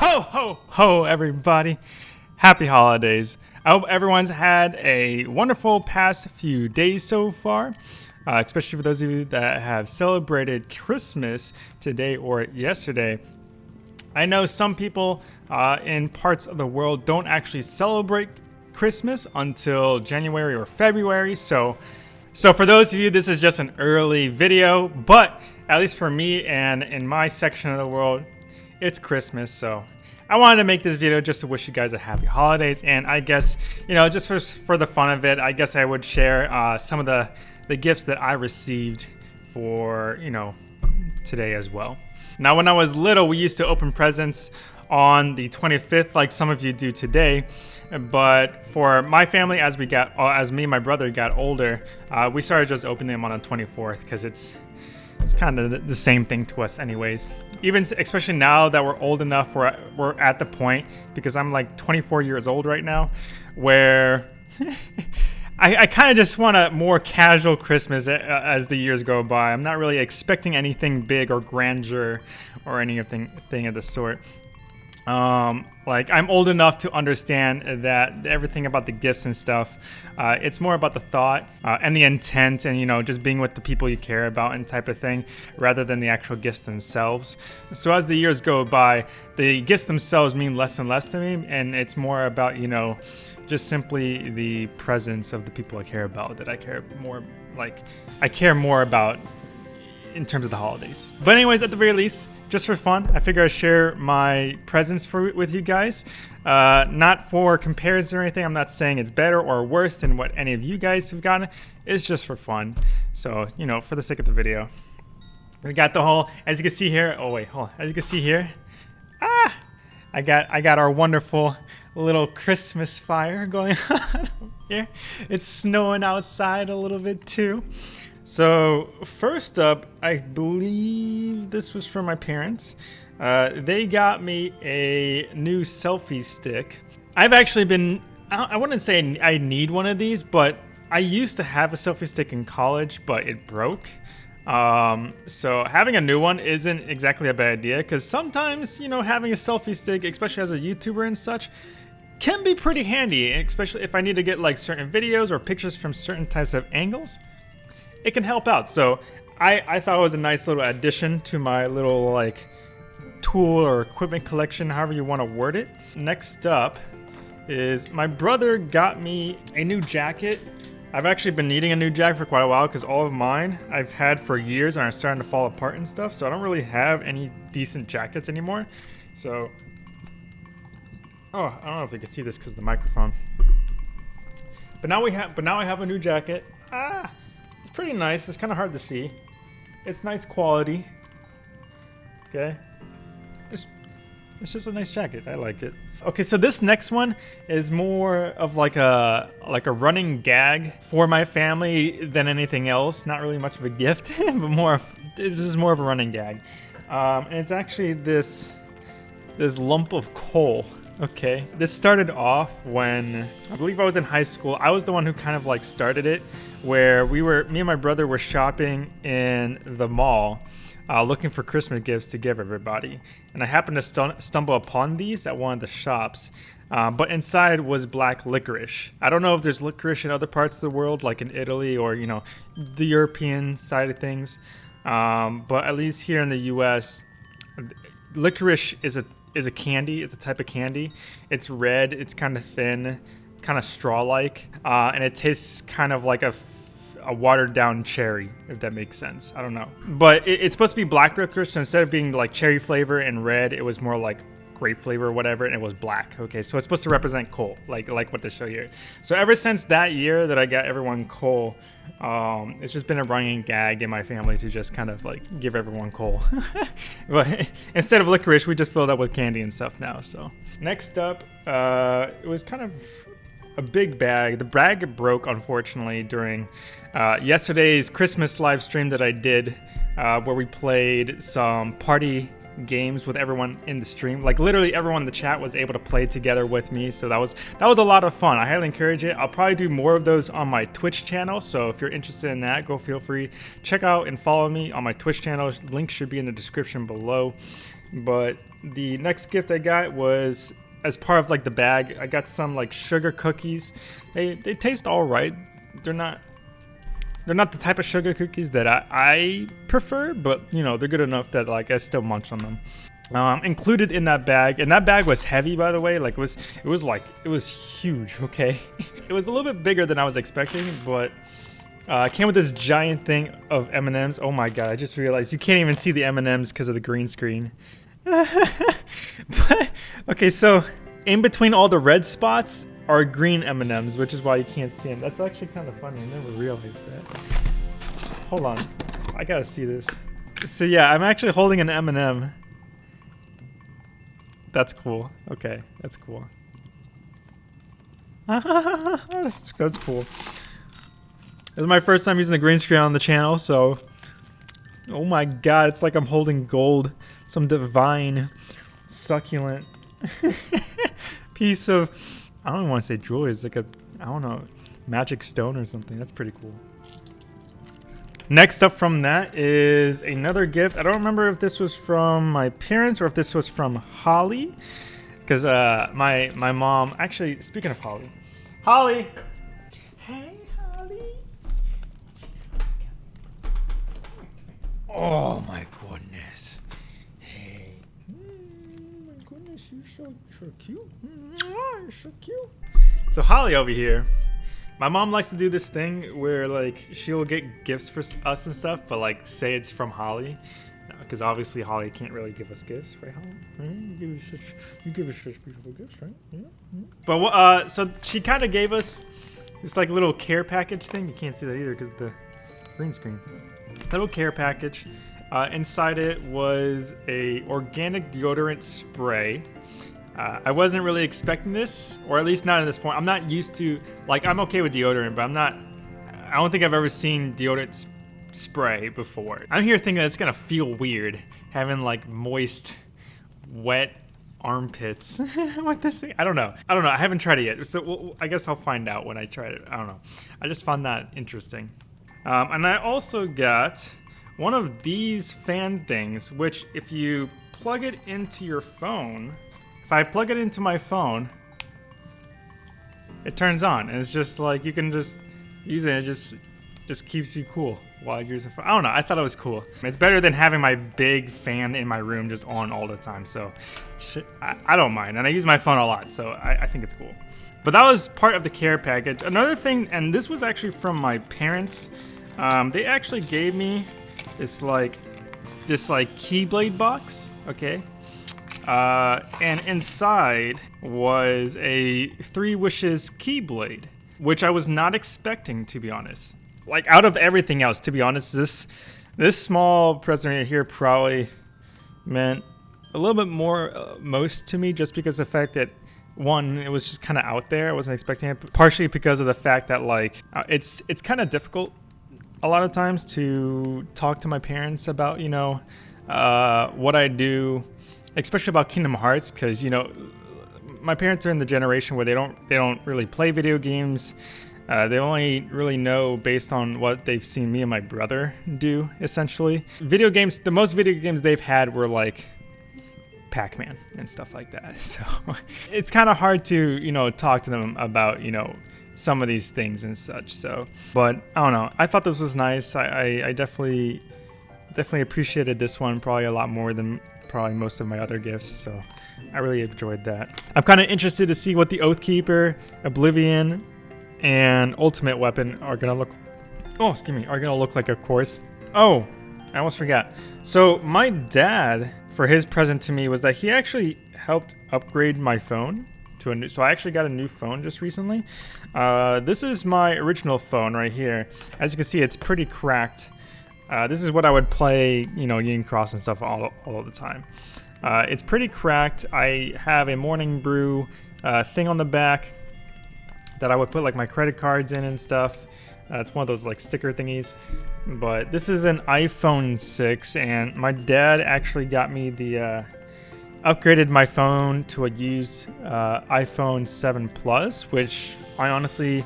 Ho, ho, ho, everybody. Happy holidays. I hope everyone's had a wonderful past few days so far, uh, especially for those of you that have celebrated Christmas today or yesterday. I know some people uh, in parts of the world don't actually celebrate Christmas until January or February, so so for those of you, this is just an early video, but at least for me and in my section of the world, it's Christmas, so I wanted to make this video just to wish you guys a happy holidays, and I guess, you know, just for, for the fun of it, I guess I would share uh, some of the, the gifts that I received for, you know, today as well. Now, when I was little, we used to open presents on the 25th, like some of you do today. But for my family, as we got, uh, as me and my brother got older, uh, we started just opening them on the 24th because it's it's kind of the same thing to us anyways. Even especially now that we're old enough, we're, we're at the point, because I'm like 24 years old right now, where I, I kind of just want a more casual Christmas uh, uh, as the years go by. I'm not really expecting anything big or grandeur or anything thing of the sort. Um, like I'm old enough to understand that everything about the gifts and stuff, uh, it's more about the thought uh, and the intent, and you know, just being with the people you care about and type of thing, rather than the actual gifts themselves. So as the years go by, the gifts themselves mean less and less to me, and it's more about you know, just simply the presence of the people I care about that I care more like I care more about in terms of the holidays. But anyways, at the very least just for fun. I figure I'd share my presents for with you guys. Uh, not for comparison or anything. I'm not saying it's better or worse than what any of you guys have gotten. It's just for fun. So, you know, for the sake of the video. We got the whole, as you can see here. Oh wait, hold on. As you can see here. Ah! I got, I got our wonderful little Christmas fire going on here. It's snowing outside a little bit too. So first up, I believe this was from my parents. Uh, they got me a new selfie stick. I've actually been, I wouldn't say I need one of these, but I used to have a selfie stick in college, but it broke. Um, so having a new one isn't exactly a bad idea because sometimes, you know, having a selfie stick, especially as a YouTuber and such, can be pretty handy, especially if I need to get like certain videos or pictures from certain types of angles it can help out. So I, I thought it was a nice little addition to my little like tool or equipment collection, however you want to word it. Next up is my brother got me a new jacket. I've actually been needing a new jacket for quite a while because all of mine I've had for years and are starting to fall apart and stuff. So I don't really have any decent jackets anymore. So, oh, I don't know if you can see this because the microphone. But now we have, but now I have a new jacket. Ah, pretty nice. It's kind of hard to see. It's nice quality. Okay. It's, it's just a nice jacket. I like it. Okay, so this next one is more of like a like a running gag for my family than anything else. Not really much of a gift, but more of, this is more of a running gag. Um, and it's actually this this lump of coal. Okay, this started off when I believe I was in high school. I was the one who kind of like started it, where we were, me and my brother were shopping in the mall, uh, looking for Christmas gifts to give everybody. And I happened to st stumble upon these at one of the shops. Uh, but inside was black licorice. I don't know if there's licorice in other parts of the world, like in Italy or you know, the European side of things. Um, but at least here in the U.S., licorice is a is a candy. It's a type of candy. It's red. It's kind of thin, kind of straw-like, uh, and it tastes kind of like a, a watered down cherry, if that makes sense. I don't know. But it, it's supposed to be black licorice, so instead of being like cherry flavor and red, it was more like grape flavor or whatever, and it was black. Okay, so it's supposed to represent coal, like like what they show here. So ever since that year that I got everyone coal, um, it's just been a running gag in my family to just kind of like give everyone coal. but instead of licorice, we just filled up with candy and stuff now. So next up, uh, it was kind of a big bag. The bag broke unfortunately during uh, yesterday's Christmas live stream that I did, uh, where we played some party games with everyone in the stream. Like literally everyone in the chat was able to play together with me. So that was that was a lot of fun. I highly encourage it. I'll probably do more of those on my Twitch channel. So if you're interested in that, go feel free check out and follow me on my Twitch channel. Link should be in the description below. But the next gift I got was as part of like the bag. I got some like sugar cookies. They they taste all right. They're not they're not the type of sugar cookies that I, I prefer, but you know they're good enough that like I still munch on them. Um, included in that bag, and that bag was heavy, by the way. Like it was, it was like it was huge. Okay, it was a little bit bigger than I was expecting, but uh, came with this giant thing of M&Ms. Oh my god! I just realized you can't even see the M&Ms because of the green screen. but, okay, so in between all the red spots are green M&Ms, which is why you can't see them. That's actually kind of funny. I never realized that. Hold on, I gotta see this. So yeah, I'm actually holding an M&M. That's cool. Okay, that's cool. that's, that's cool. This is my first time using the green screen on the channel, so... Oh my god, it's like I'm holding gold. Some divine, succulent piece of... I don't even want to say jewelry. It's like a, I don't know, magic stone or something. That's pretty cool. Next up from that is another gift. I don't remember if this was from my parents or if this was from Holly. Because uh, my, my mom... Actually, speaking of Holly. Holly! Hey, Holly! Oh my goodness. Hey. Mm, my goodness, you're so, so cute. You're so cute. So Holly over here, my mom likes to do this thing where like she'll get gifts for us and stuff, but like say it's from Holly. Because obviously Holly can't really give us gifts, right, Holly? Right? You give us such, you give us such beautiful gifts, right? Yeah. yeah. But uh, so she kind of gave us this like little care package thing. You can't see that either because the green screen little care package. Uh, inside it was a organic deodorant spray. Uh, I wasn't really expecting this, or at least not in this form. I'm not used to, like, I'm okay with deodorant, but I'm not, I don't think I've ever seen deodorant sp spray before. I'm here thinking that it's gonna feel weird, having like moist, wet armpits with this thing. I don't know. I don't know. I haven't tried it yet, so we'll, I guess I'll find out when I try it. I don't know. I just found that interesting. Um, and I also got one of these fan things, which if you plug it into your phone, if I plug it into my phone, it turns on. And it's just like, you can just use it. It just, just keeps you cool while you're using phone. I don't know. I thought it was cool. It's better than having my big fan in my room just on all the time. So I, I don't mind. And I use my phone a lot. So I, I think it's cool. But that was part of the care package. Another thing, and this was actually from my parents. Um, they actually gave me this like this like keyblade box. Okay. Uh, and inside was a Three Wishes keyblade, which I was not expecting to be honest. Like out of everything else, to be honest, this this small present right here probably meant a little bit more uh, most to me just because the fact that one it was just kind of out there i wasn't expecting it partially because of the fact that like uh, it's it's kind of difficult a lot of times to talk to my parents about, you know, uh, what I do, especially about Kingdom Hearts, because you know, my parents are in the generation where they don't they don't really play video games. Uh, they only really know based on what they've seen me and my brother do, essentially. Video games, the most video games they've had were like Pac-Man and stuff like that. So it's kind of hard to, you know, talk to them about, you know, some of these things and such. So, but I don't know. I thought this was nice. I, I, I definitely, definitely appreciated this one probably a lot more than probably most of my other gifts. So I really enjoyed that. I'm kind of interested to see what the Oathkeeper, Oblivion, and Ultimate Weapon are gonna look. Oh, excuse me, are gonna look like, of course. Oh, I almost forgot. So my dad, for his present to me, was that he actually helped upgrade my phone to a new. So I actually got a new phone just recently. Uh, this is my original phone right here. As you can see, it's pretty cracked. Uh, this is what I would play, you know, Union Cross and stuff all, all the time. Uh, it's pretty cracked. I have a Morning Brew uh, thing on the back that I would put like my credit cards in and stuff. Uh, it's one of those like sticker thingies. But this is an iPhone 6 and my dad actually got me the uh, upgraded my phone to a used uh, iPhone 7 Plus, which I honestly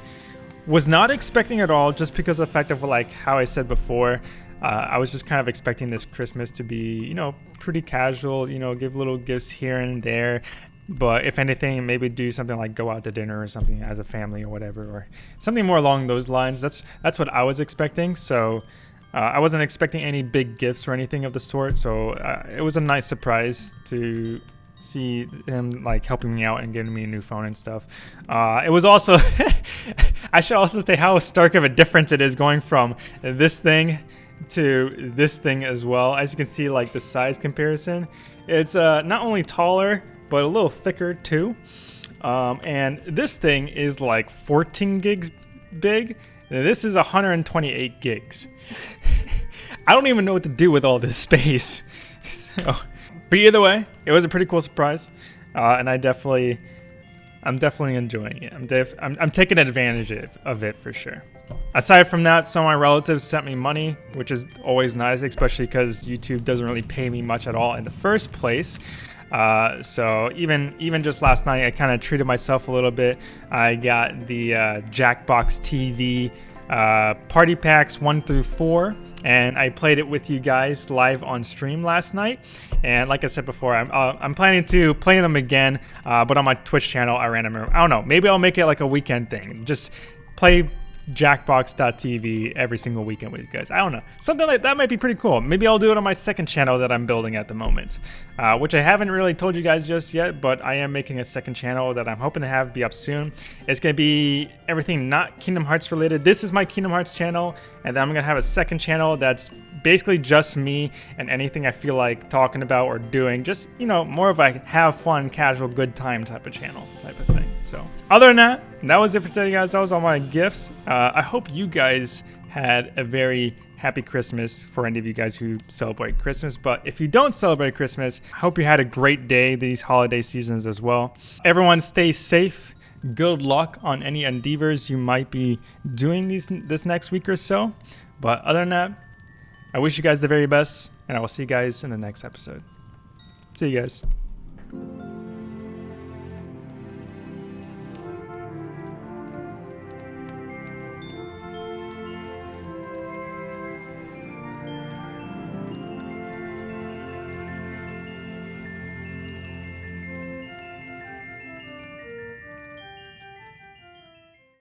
was not expecting at all just because of the fact of like how I said before. Uh, I was just kind of expecting this Christmas to be, you know, pretty casual, you know, give little gifts here and there. But if anything, maybe do something like go out to dinner or something as a family or whatever, or something more along those lines. That's that's what I was expecting. So uh, I wasn't expecting any big gifts or anything of the sort. So uh, it was a nice surprise to see him like helping me out and getting me a new phone and stuff. Uh, it was also, I should also say how stark of a difference it is going from this thing to this thing as well. As you can see, like the size comparison, it's uh, not only taller but a little thicker too. Um, and this thing is like 14 gigs big. This is 128 gigs. I don't even know what to do with all this space. So, but either way, it was a pretty cool surprise, uh, and I definitely, I'm definitely enjoying it. I'm, def I'm, I'm taking advantage of, of it for sure. Aside from that, some of my relatives sent me money, which is always nice, especially because YouTube doesn't really pay me much at all in the first place. Uh, so even even just last night, I kind of treated myself a little bit. I got the uh, Jackbox TV uh, party packs one through four, and I played it with you guys live on stream last night. And like I said before, I'm uh, I'm planning to play them again, uh, but on my Twitch channel, I random. I don't know. Maybe I'll make it like a weekend thing. Just play jackbox.tv every single weekend with you guys. I don't know. Something like that might be pretty cool. Maybe I'll do it on my second channel that I'm building at the moment, uh, which I haven't really told you guys just yet, but I am making a second channel that I'm hoping to have be up soon. It's going to be everything not Kingdom Hearts related. This is my Kingdom Hearts channel, and then I'm going to have a second channel that's basically just me and anything I feel like talking about or doing. Just, you know, more of a have fun, casual, good time type of channel type of thing. So other than that, that was it for today, guys. That was all my gifts. Uh, I hope you guys had a very happy Christmas for any of you guys who celebrate Christmas. But if you don't celebrate Christmas, I hope you had a great day these holiday seasons as well. Everyone stay safe. Good luck on any endeavors you might be doing these this next week or so. But other than that, I wish you guys the very best, and I will see you guys in the next episode. See you guys.